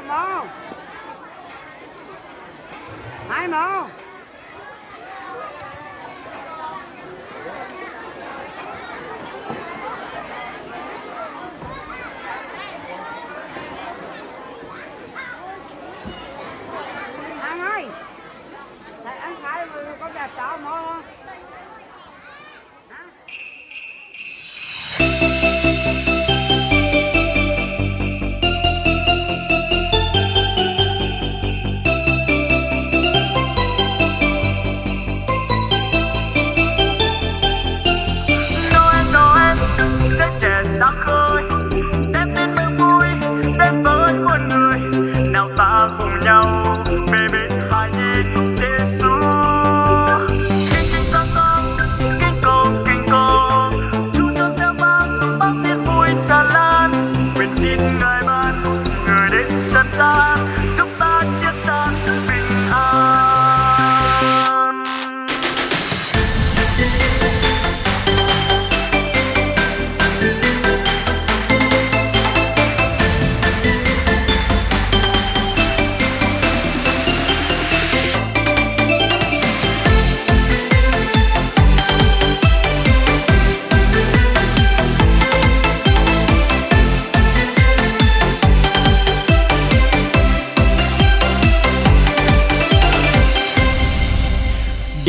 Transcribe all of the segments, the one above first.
một mô hai mẫu anh ơi Thầy anh khai có đẹp cháu mẫu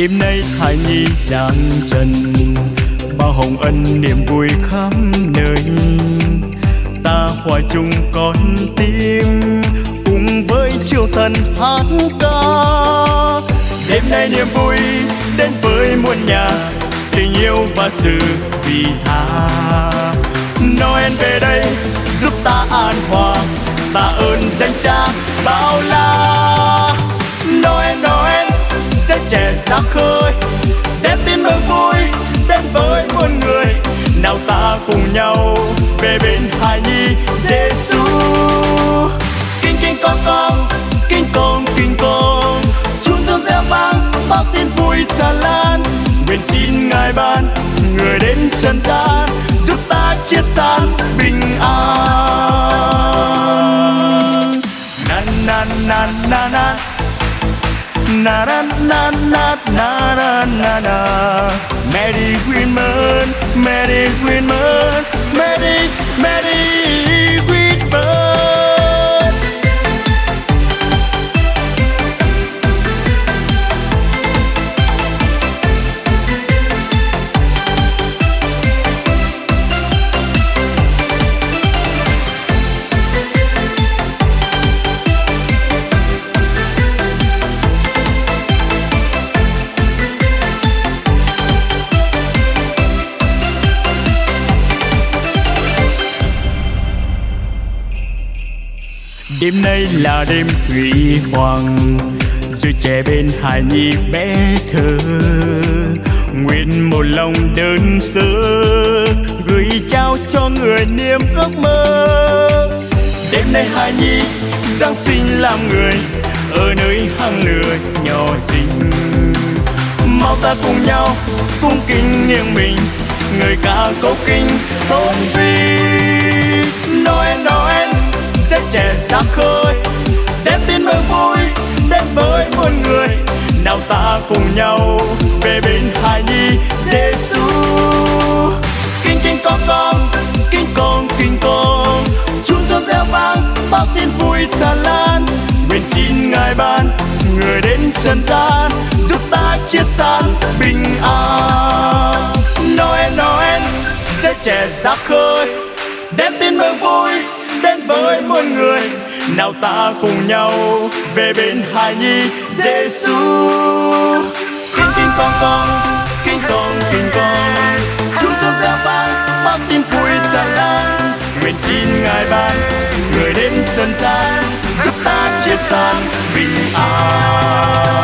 Đêm nay thai nhi đang trần, Bao hồng ân niềm vui khắp nơi. Ta hòa chung con tim, Cùng với chiều thần hát ca. Đêm nay niềm vui đến với muôn nhà, Tình yêu và sự vì tha. Noel về đây, giúp ta an hòa, Ta ơn danh cha bao la trẻ ra khơi, đem tin mừng vui đến với muôn người. Nào ta cùng nhau về bên hài nhi Giêsu kinh kinh con con, kinh con kinh con. Chúng dương reo vang bao tin vui xa lan. Nguyện xin ngài ban người đến trần gian. na na na na na na Merry Christmas, Merry Christmas. Đêm nay là đêm huy hoàng, Rồi trẻ bên hài nhi bé thơ. Nguyện một lòng đơn sơ, Gửi trao cho người niềm ước mơ. Đêm nay hài nhi, Giáng sinh làm người, Ở nơi hang lửa nhỏ xinh. Mau ta cùng nhau cung kính nghiêng mình, Người ca cố kinh tôn vinh. Noel Noel sẽ trẻ sáng khơi. Đem tin mừng vui, đến với muôn người. Nào ta cùng nhau về bên hài nhi Giêsu kinh kinh, con con, kinh con kinh, con. Chúng reo reo vang bao tin vui xa lan. Nguyện xin ngài ban người đến trần gian, giúp ta chia san bình an. Noel Noel, sẽ trẻ ra khơi với muôn người. Nào ta cùng nhau về bên hài nhi Giêsu kinh kinh, con con, kinh con kinh, con. Chúng cho ra vang bao tin vui xa lan nguyện xin ngài ban người đến trần gian, giúp ta chia san bình an.